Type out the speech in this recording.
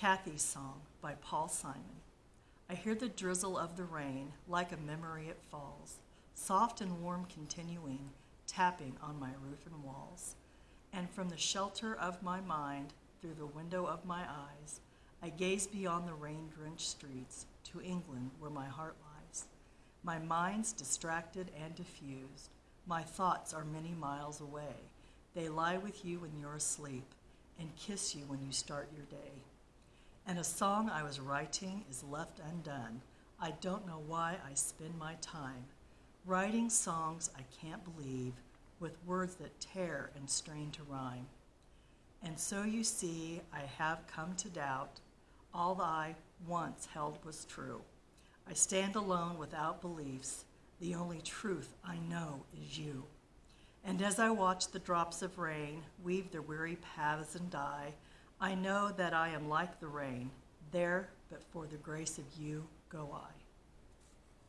Kathy's Song by Paul Simon. I hear the drizzle of the rain, like a memory it falls, soft and warm continuing, tapping on my roof and walls. And from the shelter of my mind, through the window of my eyes, I gaze beyond the rain drenched streets to England where my heart lies. My mind's distracted and diffused. My thoughts are many miles away. They lie with you when you're asleep and kiss you when you start your day. And a song I was writing is left undone. I don't know why I spend my time writing songs I can't believe with words that tear and strain to rhyme. And so you see, I have come to doubt all I once held was true. I stand alone without beliefs. The only truth I know is you. And as I watch the drops of rain weave their weary paths and die, I know that I am like the rain, there, but for the grace of you go I.